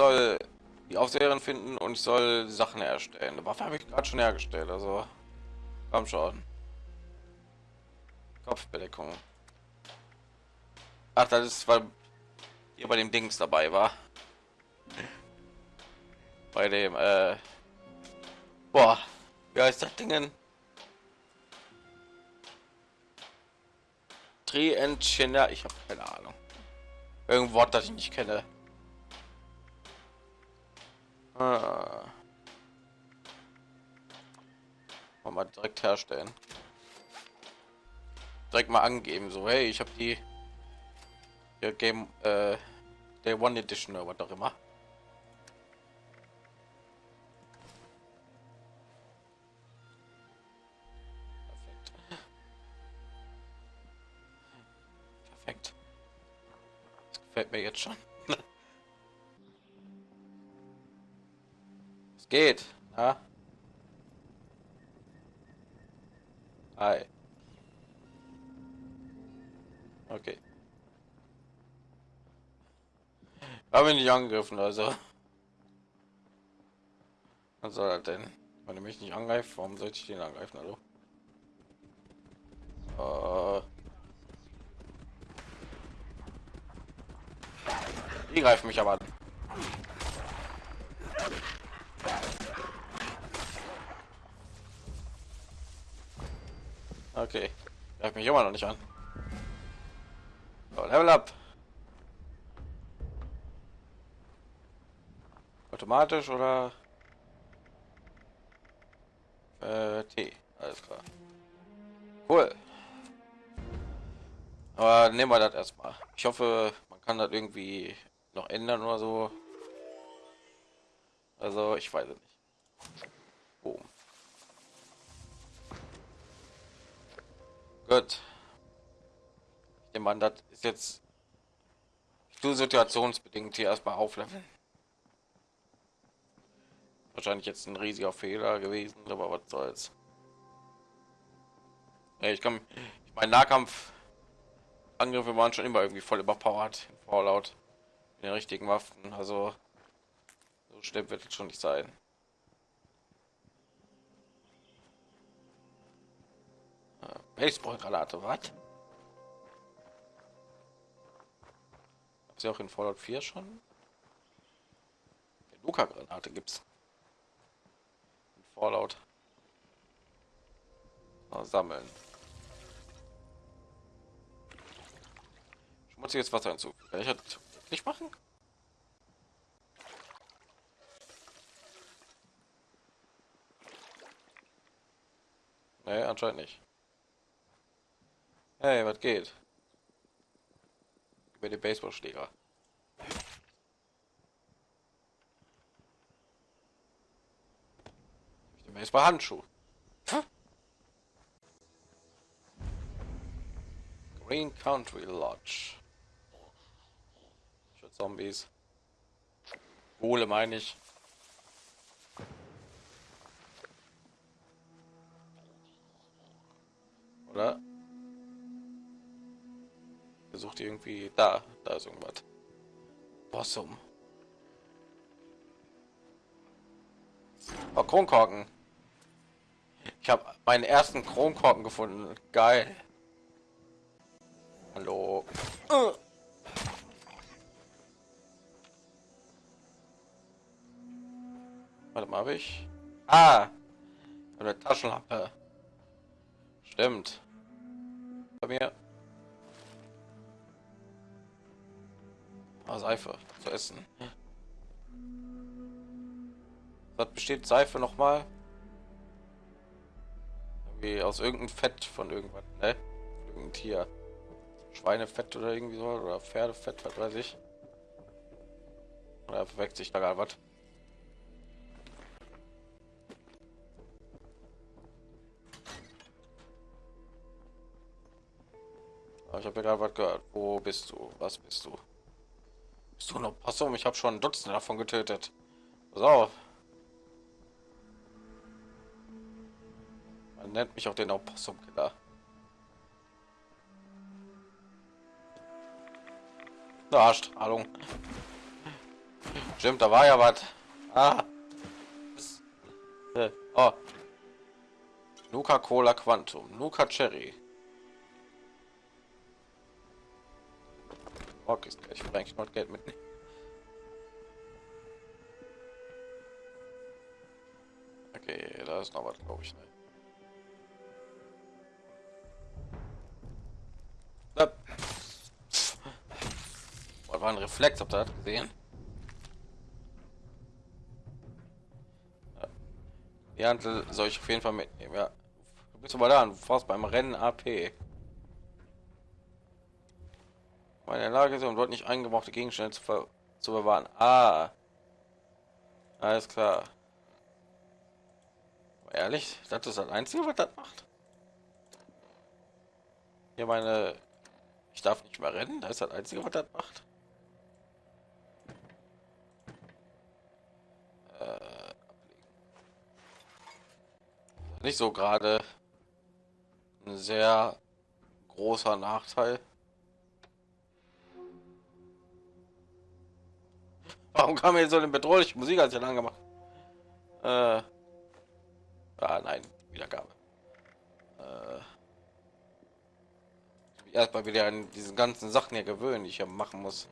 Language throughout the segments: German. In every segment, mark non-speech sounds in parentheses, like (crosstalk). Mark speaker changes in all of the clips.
Speaker 1: soll die Aufseherin finden und ich soll Sachen erstellen. Eine Waffe habe ich gerade schon hergestellt, also komm schon. Kopfbedeckung. Ach, das ist, weil hier bei dem Dings dabei war. Bei dem, äh, boah, wie heißt das Dingen? Trientchiner, ich habe keine Ahnung. Irgendwo Wort, das ich nicht kenne. Ah. Mal direkt herstellen. Direkt mal angeben, so hey, ich habe die ja, Game äh, der One Edition oder was auch immer. Perfekt. Perfekt. Das mir jetzt schon. Geht. Ja? Hi. Okay. Habe nicht angegriffen, also. Was soll er denn? Wenn er mich nicht angreift, warum sollte ich den angreifen? Hallo? Uh. Die greifen mich aber an. Okay. Greift mich immer noch nicht an. So, Level up. Automatisch oder äh, T. Alles klar. Cool. Aber nehmen wir das erstmal. Ich hoffe, man kann das irgendwie noch ändern oder so. Also ich weiß nicht. Gut. Ich nehme an, das ist jetzt du situationsbedingt hier erstmal aufleveln. Wahrscheinlich jetzt ein riesiger Fehler gewesen, aber was soll's. Ja, ich kann, ich meine Nahkampf Angriffe waren schon immer irgendwie voll überpowered in Fallout in den richtigen Waffen. Also so schlimm wird es schon nicht sein. Baseballgranate, was? Sie auch in Fallout 4 schon? Luca-Granate gibt's. Fallout. Mal sammeln. Schmutziges Wasser hinzu. Kann ich das nicht machen? Nee, anscheinend nicht. Hey, was geht? Über den Baseballschläger. Es war Handschuh. Green Country Lodge. Für Zombies. Wohle meine ich. Versucht irgendwie da, da ist irgendwas. Possum. Oh, Kronkorken. Ich habe meinen ersten Kronkorken gefunden. Geil. Hallo. Uh. Warte mal, habe ich? Ah, eine Taschenlampe. Stimmt. Bei mir. Ah, Seife zu essen. Was besteht Seife noch mal? Irgendwie aus irgendeinem Fett von irgendwas, ne? Irgendein Tier. Schweinefett oder irgendwie so oder Pferdefett, was weiß ich. Oder verwechselt sich da gar was. Ich habe gerade was gehört. Wo bist du? Was bist du? Bist du noch Possum? Ich habe schon Dutzende davon getötet. Pass auf. Man nennt mich auch den Opossum-Killer. Na, Strahlung. Stimmt, da war ja was. Ah. Äh, oh. Nuka Cola Quantum, Nuka Cherry. Okay, ich will eigentlich noch Geld mitnehmen. Okay, da ist noch was, glaube ich. Ne? war ein Reflex, habt ihr das gesehen? Ja, soll ich auf jeden Fall mitnehmen. Ja, du bist aber da, du fährst beim Rennen AP. Meine Lage ist und dort nicht eingebrauchte Gegenstände zu, zu bewahren. Ah, alles klar. Ehrlich, das ist das Einzige, was das macht. Hier meine, ich darf nicht mehr rennen. Das ist das Einzige, was das macht. Äh, nicht so gerade ein sehr großer Nachteil. Warum kam mir so eine bedrohliche Musik als ich lang gemacht? Äh, ah, nein, Wiedergabe. Äh, erstmal wieder an diesen ganzen Sachen hier gewöhnen, die ich ja machen muss.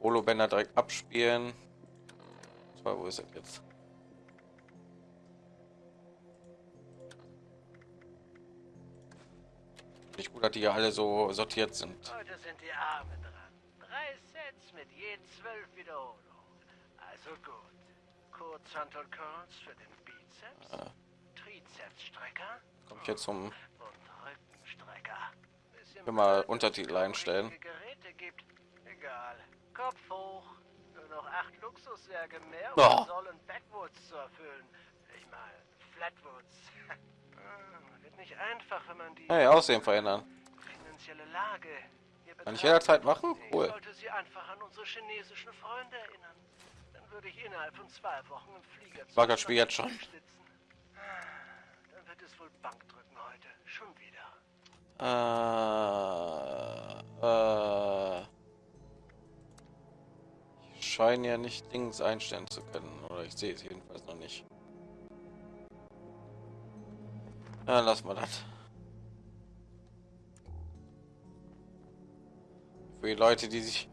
Speaker 1: Holo Bänder direkt abspielen. So, wo ist er jetzt? Nicht gut, dass die alle so sortiert sind.
Speaker 2: Heute sind die Arme dran. Drei Sets mit je zwölf Wiederholungen. Also gut. Kurzhantel Curls für den Bizeps. Ja. Trizepsstrecker.
Speaker 1: Komme ich jetzt zum und Rückenstrecker. Immer Untertitel einstellen.
Speaker 2: Geräte gibt. Egal. Kopf hoch noch acht Luxussärge mehr,
Speaker 1: um oh.
Speaker 2: sollen Backwoods zu erfüllen. Ich meine, Flatwoods. (laughs) Ah, wird nicht einfach, wenn man die
Speaker 1: hey, Aussehen verändern.
Speaker 2: finanzielle Lage
Speaker 1: Kann ich jederzeit machen?
Speaker 2: Cool. Ich sollte sie einfach an unsere chinesischen Freunde erinnern. Dann würde ich innerhalb von zwei Wochen im Flieger
Speaker 1: War das Spiel jetzt schon?
Speaker 2: Dann wird es wohl Bank drücken heute. Schon wieder.
Speaker 1: Äh, äh scheinen ja nicht Dings einstellen zu können. Oder ich sehe es jedenfalls noch nicht. Ja, lass mal das. Für die Leute, die sich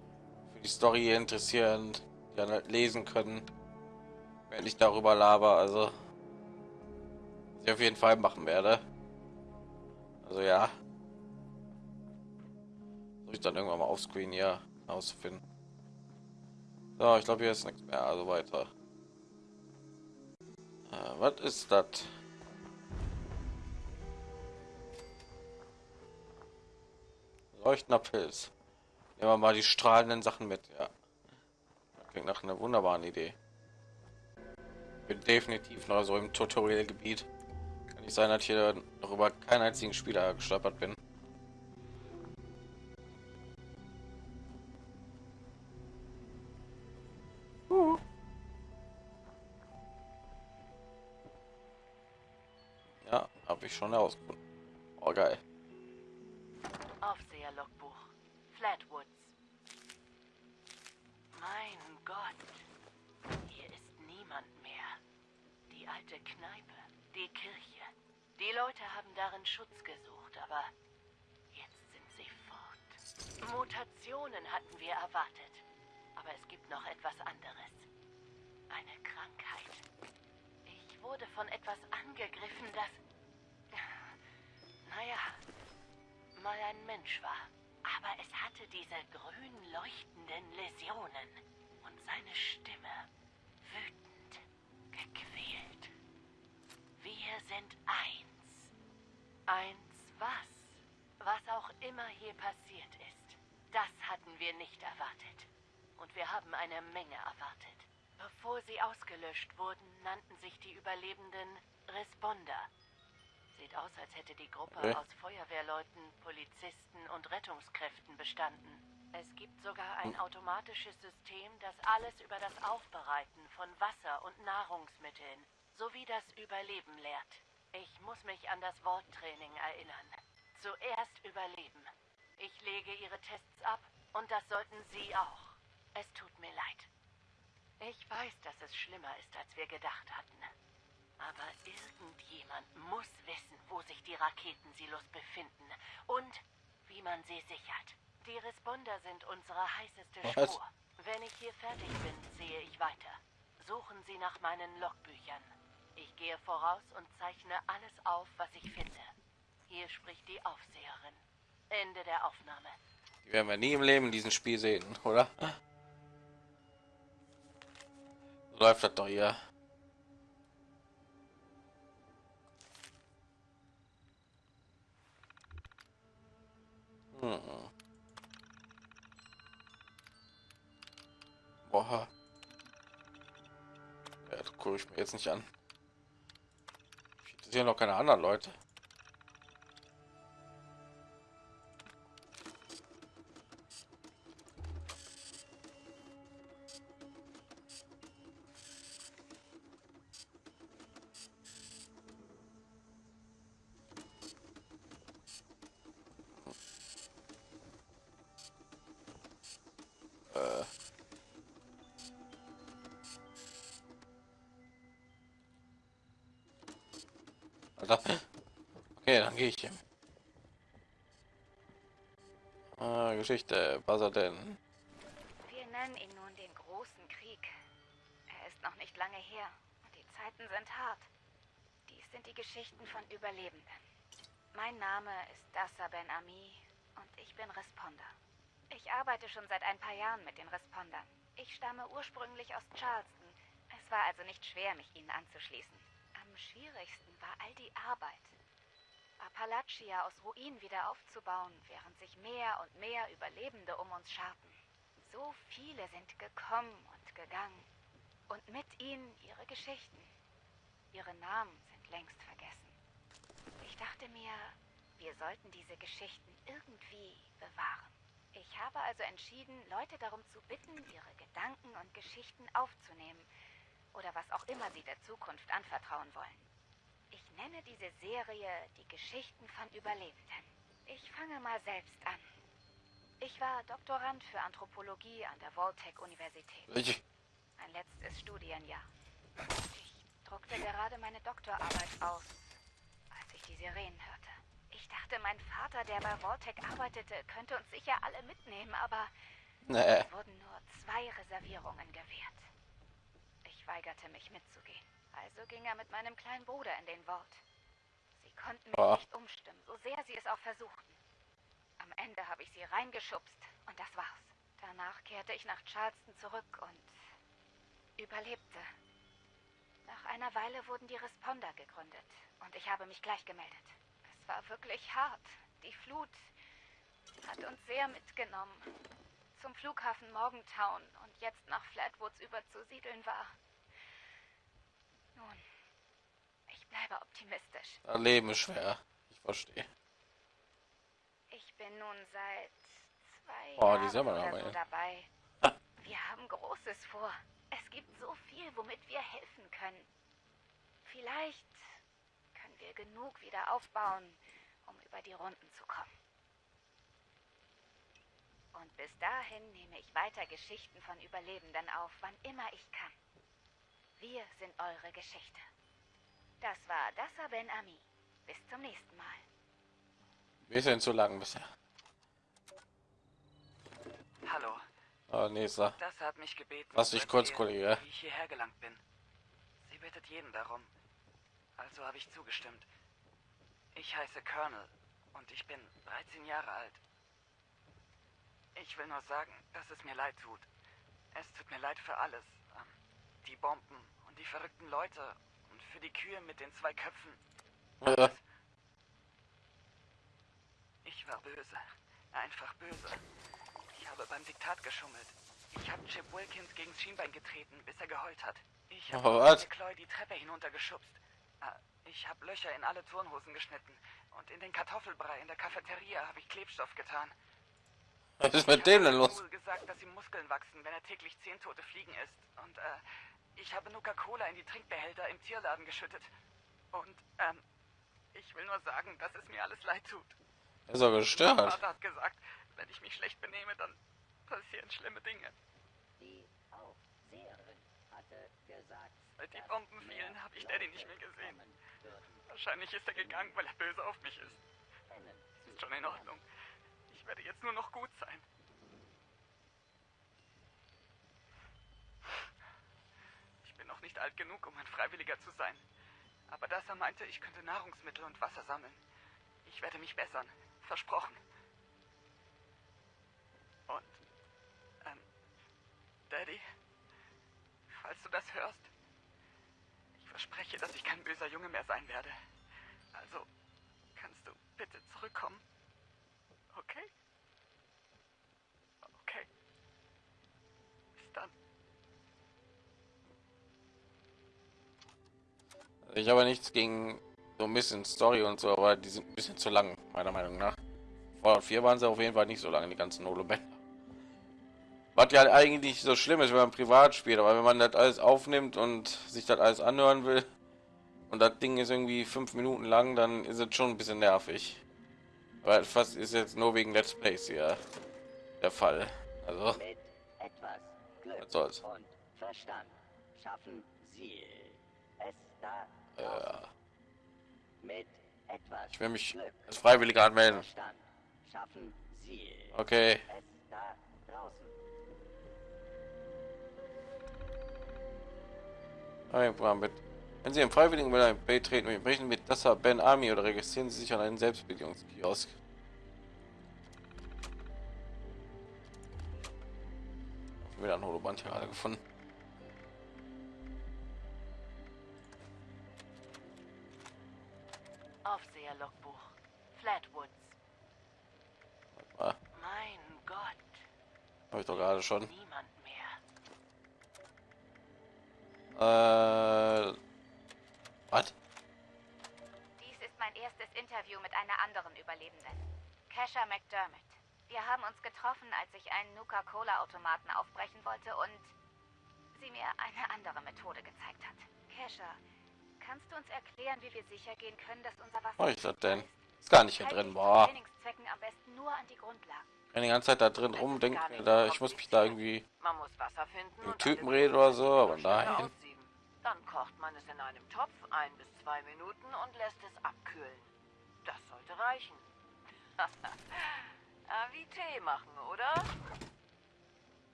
Speaker 1: für die Story interessieren, die dann halt lesen können, wenn ich darüber laber, also ich auf jeden Fall machen werde. Also ja. Soll ich dann irgendwann mal auf Screen hier ausfinden. So, ich glaube, hier ist nichts mehr. Also weiter. Äh, was ist das? Leuchtender Pilz. Nehmen wir mal die strahlenden Sachen mit. Ja. Klingt nach einer wunderbaren Idee. Bin definitiv noch so im Tutorial-Gebiet. Kann nicht sein, dass ich hier noch über keinen einzigen Spieler gestolpert bin. ich schon herausgefunden. Oh, geil.
Speaker 3: Aufseher-Logbuch. Flatwoods. Alte Kneipe. Die Kirche. Die Leute haben darin Schutz gesucht, aber jetzt sind sie fort. Mutationen hatten wir erwartet. Aber es gibt noch etwas anderes. Eine Krankheit. Ich wurde von etwas angegriffen, das naja, mal ein Mensch war. Aber es hatte diese grün leuchtenden Läsionen und seine Stimme wütend, gequält. Wir sind eins. Eins was? Was auch immer hier passiert ist. Das hatten wir nicht erwartet. Und wir haben eine Menge erwartet. Bevor sie ausgelöscht wurden, nannten sich die Überlebenden Responder. Sieht aus, als hätte die Gruppe okay. aus Feuerwehrleuten, Polizisten und Rettungskräften bestanden. Es gibt sogar ein hm. automatisches System, das alles über das Aufbereiten von Wasser und Nahrungsmitteln sowie das Überleben lehrt. Ich muss mich an das Worttraining erinnern. Zuerst überleben. Ich lege Ihre Tests ab und das sollten Sie auch. Es tut mir leid. Ich weiß, dass es schlimmer ist, als wir gedacht hatten. Aber irgendjemand muss wissen, wo sich die Raketensilos befinden und wie man sie sichert. Die Responder sind unsere heißeste
Speaker 1: Was?
Speaker 3: Spur. Wenn ich hier fertig bin, sehe ich weiter. Suchen Sie nach meinen Logbüchern. Ich gehe voraus und zeichne alles auf, was ich finde. Hier spricht die Aufseherin. Ende der Aufnahme.
Speaker 1: Die werden wir nie im Leben in diesem Spiel sehen, oder? Läuft das doch hier. Hm. Boah. Ja, das gucke ich mir jetzt nicht an. Ich interessiere noch keine anderen Leute. Alter. Okay, dann gehe ich hier. Ah, Geschichte. Was er denn?
Speaker 4: Wir nennen ihn nun den Großen Krieg. Er ist noch nicht lange her und die Zeiten sind hart. Dies sind die Geschichten von Überlebenden. Mein Name ist Dassa Ben Ami und ich bin Responder. Ich arbeite schon seit ein paar Jahren mit den Respondern. Ich stamme ursprünglich aus Charleston. Es war also nicht schwer, mich ihnen anzuschließen. Schwierigsten war all die Arbeit. Appalachia aus Ruinen wieder aufzubauen, während sich mehr und mehr Überlebende um uns scharten. So viele sind gekommen und gegangen. Und mit ihnen ihre Geschichten. Ihre Namen sind längst vergessen. Ich dachte mir, wir sollten diese Geschichten irgendwie bewahren. Ich habe also entschieden, Leute darum zu bitten, ihre Gedanken und Geschichten aufzunehmen. Oder was auch immer sie der Zukunft anvertrauen wollen. Ich nenne diese Serie die Geschichten von Überlebenden. Ich fange mal selbst an. Ich war Doktorand für Anthropologie an der Voltech-Universität. Mein letztes Studienjahr. Ich druckte gerade meine Doktorarbeit aus, als ich die Sirenen hörte. Ich dachte, mein Vater, der bei Voltec arbeitete, könnte uns sicher alle mitnehmen, aber
Speaker 1: nee.
Speaker 4: es wurden nur zwei Reservierungen gewährt. Weigerte mich mitzugehen. Also ging er mit meinem kleinen Bruder in den Vault. Sie konnten mich
Speaker 1: Ah.
Speaker 4: nicht umstimmen, so sehr sie es auch versuchten. Am Ende habe ich sie reingeschubst und das war's. Danach kehrte ich nach Charleston zurück und überlebte. Nach einer Weile wurden die Responder gegründet und ich habe mich gleich gemeldet. Es war wirklich hart. Die Flut hat uns sehr mitgenommen. Zum Flughafen Morgantown und jetzt nach Flatwoods überzusiedeln war. Nun, ich bleibe optimistisch.
Speaker 1: Das Leben ist schwer. Ich verstehe.
Speaker 4: Ich bin nun seit zwei
Speaker 1: Oh,
Speaker 4: Jahren so dabei. Wir haben Großes vor. Es gibt so viel, womit wir helfen können. Vielleicht können wir genug wieder aufbauen, um über die Runden zu kommen. Und bis dahin nehme ich weiter Geschichten von Überlebenden auf, wann immer ich kann. Wir sind eure Geschichte. Das war Dassa Ben Ami. Bis zum nächsten Mal.
Speaker 1: Bisschen zu lang bisher.
Speaker 5: Hallo,
Speaker 1: Aber nächster.
Speaker 5: das hat mich gebeten.
Speaker 1: Lass dich
Speaker 5: zu
Speaker 1: kurz, Kollege.
Speaker 5: Wie ich hierher gelangt bin. Sie bittet jeden darum. Also habe ich zugestimmt. Ich heiße Colonel und ich bin 13 Jahre alt. Ich will nur sagen, dass es mir leid tut. Es tut mir leid für alles. Die Bomben und die verrückten Leute und für die Kühe mit den zwei Köpfen.
Speaker 1: Äh,
Speaker 5: Ich war böse. Einfach böse. Ich habe beim Diktat geschummelt. Ich habe Chip Wilkins gegen das Schienbein getreten, bis er geheult hat. Ich habe
Speaker 1: Oh?
Speaker 5: McCloy die Treppe hinuntergeschubst. Ah, Ich habe Löcher in alle Turnhosen geschnitten. Und in den Kartoffelbrei in der Cafeteria habe ich Klebstoff getan.
Speaker 1: Was ist mit dem denn los?
Speaker 5: Gesagt, dass ihm Muskeln wachsen, wenn er täglich zehn tote Fliegen isst. Und äh, ich habe Nuka-Cola in die Trinkbehälter im Tierladen geschüttet. Und ähm, ich will nur sagen, dass es mir alles leid tut.
Speaker 1: Er ist
Speaker 5: Mein
Speaker 1: gestört.
Speaker 5: Vater hat gesagt, wenn ich mich schlecht benehme, dann passieren schlimme Dinge.
Speaker 3: Die Aufseherin
Speaker 5: Seit die Bomben fielen, habe ich Daddy nicht mehr gesehen. Wahrscheinlich ist er gegangen, weil er böse auf mich ist. Ist schon in Ordnung. Ich werde jetzt nur noch gut sein. Ich bin noch nicht alt genug, um ein Freiwilliger zu sein. Aber das er meinte, ich könnte Nahrungsmittel und Wasser sammeln. Ich werde mich bessern. Versprochen. Und, ähm, Daddy, falls du das hörst, ich verspreche, dass ich kein böser Junge mehr sein werde. Also, kannst du bitte zurückkommen? Okay.
Speaker 1: Ich habe nichts gegen so ein bisschen Story und so, aber die sind ein bisschen zu lang, meiner Meinung nach. Fallout 4 waren sie auf jeden Fall nicht so lange, die ganzen Holo-Bänder. Was ja eigentlich so schlimm ist, wenn man privat spielt, aber wenn man das alles aufnimmt und sich das alles anhören will und das Ding ist irgendwie fünf Minuten lang, dann ist es schon ein bisschen nervig. Weil fast ist jetzt nur wegen Let's Plays hier der Fall. Also,
Speaker 6: Mit etwas Glück und Verstand schaffen Sie es da
Speaker 1: Ich will mich als Freiwilliger anmelden. Okay. mit. Wenn Sie im Freiwilligen mit einem beitreten und sprechen mit Dassa Ben Army oder registrieren Sie sich an einen Selbstbedienungskiosk. Wieder ein Holoband hier gerade gefunden. Schon.
Speaker 3: Niemand mehr.
Speaker 1: Äh, was?
Speaker 4: Dies ist mein erstes Interview mit einer anderen Überlebenden. Kesha McDermott. Wir haben uns getroffen, als ich einen Nuka-Cola-Automaten aufbrechen wollte und sie mir eine andere Methode gezeigt hat. Kesha, kannst du uns erklären, wie wir sicher gehen können, dass unser Wasser...
Speaker 1: Was ist das denn? Ist gar nicht hier drin. Boah.
Speaker 4: Trainingszwecken am besten nur an die Grundlagen.
Speaker 1: Ich bin die ganze Zeit da drin rum, denke mir da, ich muss mich da irgendwie
Speaker 3: Man muss Wasser finden
Speaker 1: Typen reden oder so, aber nein.
Speaker 3: Dann kocht man es in einem Topf ein bis zwei Minuten und lässt es abkühlen. Das sollte reichen. (laughs) Ah, Wie Tee machen, oder?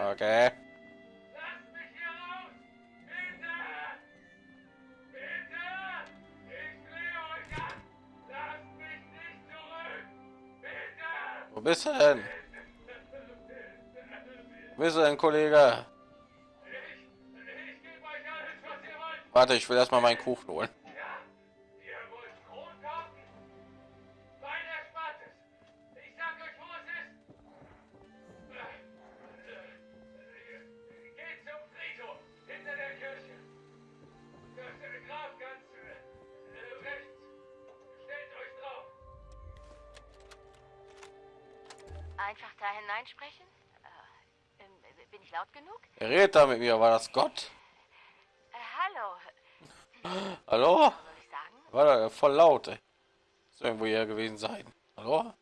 Speaker 1: Okay. Wo bist du denn? Wo bist du denn, Kollege? Warte, ich will erstmal meinen Kuchen holen.
Speaker 3: Einfach da hineinsprechen? Äh, ähm, bin ich laut genug?
Speaker 1: Wer redet da mit mir? War das Gott?
Speaker 3: Äh, hallo,
Speaker 1: Hallo? War da voll laut, ey. Muss irgendwo hier gewesen sein. Hallo?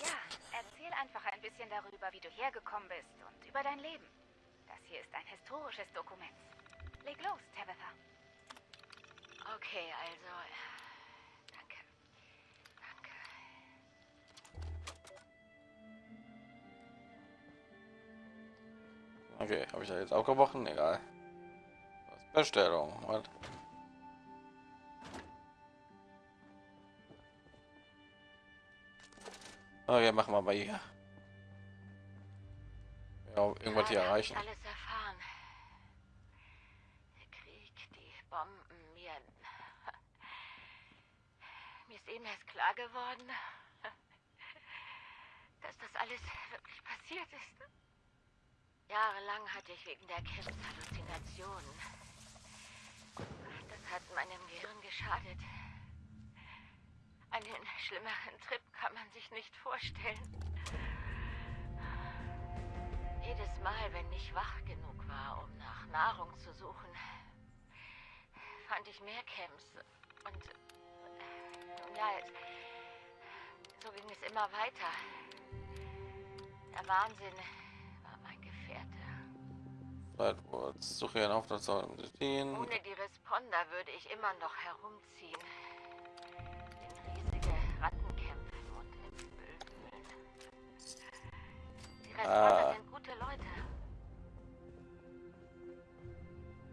Speaker 4: Ja, erzähl einfach ein bisschen darüber, wie du hergekommen bist und über dein Leben. Das hier ist ein historisches Dokument. Leg los, Tabitha.
Speaker 3: Okay, also.
Speaker 1: Okay, habe ich da jetzt auch gebrochen? Egal. Bestellung? Was? Okay, machen wir mal hier. Ja, irgendwas hier erreichen.
Speaker 3: Ich alles erfahren. Der Krieg, die Bomben, mir. (laughs) Mir ist eben erst klar geworden, (laughs) dass das alles wirklich passiert ist. Jahrelang hatte ich wegen der Kims Halluzinationen. Das hat meinem Gehirn geschadet. Einen schlimmeren Trip kann man sich nicht vorstellen. Jedes Mal, wenn ich wach genug war, um nach Nahrung zu suchen, fand ich mehr Camps. Und äh,
Speaker 7: Ja, so ging es immer weiter. Der Wahnsinn.
Speaker 1: Edwards, suche einen Auftrag zu stehen.
Speaker 7: Ohne die Responder würde ich immer noch herumziehen. In riesige Ratten kämpfen und im Müll wühlen. Die Responder
Speaker 1: Ah.
Speaker 7: sind gute Leute.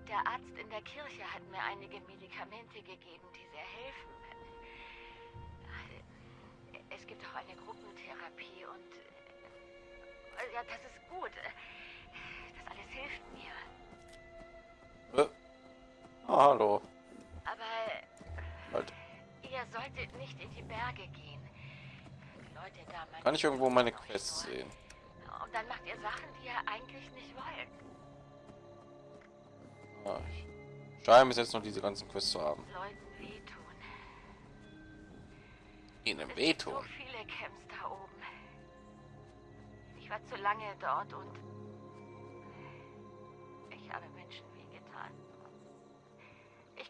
Speaker 7: Der Arzt in der Kirche hat mir einige Medikamente gegeben, die sehr helfen. Es gibt auch eine Gruppentherapie und äh, ja, das ist gut. Hilft mir.
Speaker 1: Äh. Ah, hallo.
Speaker 7: Aber
Speaker 1: Halt.
Speaker 7: Ihr solltet nicht in die Berge gehen. Die Leute da
Speaker 1: Kann ich irgendwo meine Quests sehen?
Speaker 7: Und dann macht ihr Sachen, die ihr eigentlich nicht wollt.
Speaker 1: Ah, ich scheine bis jetzt noch diese ganzen Quests zu haben.
Speaker 7: Leuten wehtun.
Speaker 1: Ihnen
Speaker 7: Es gibt so
Speaker 1: wehtun.
Speaker 7: viele Camps da oben. Ich war zu lange dort und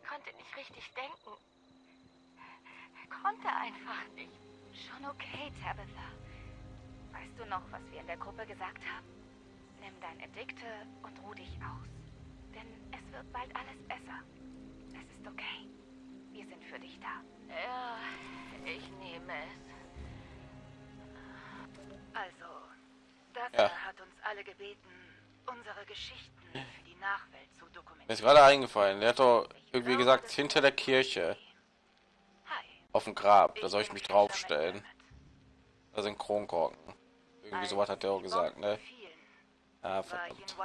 Speaker 7: konnte nicht richtig denken. Konnte einfach nicht.
Speaker 4: Schon okay, Tabitha. Weißt du noch, was wir in der Gruppe gesagt haben? Nimm deine Dikte und ruh dich aus. Denn es wird bald alles besser. Es ist okay. Wir sind für dich da.
Speaker 7: Ja, ich nehme es.
Speaker 4: Also, das
Speaker 1: Ja.
Speaker 4: hat uns alle gebeten, unsere Geschichten für die Nachwelt zu
Speaker 1: Mir ist gerade eingefallen. Der hat doch irgendwie gesagt, hinter der Kirche, auf dem Grab. Da soll ich mich draufstellen. Da sind Kronkorken. Irgendwie sowas hat der auch gesagt, ne? Ah, verdammt.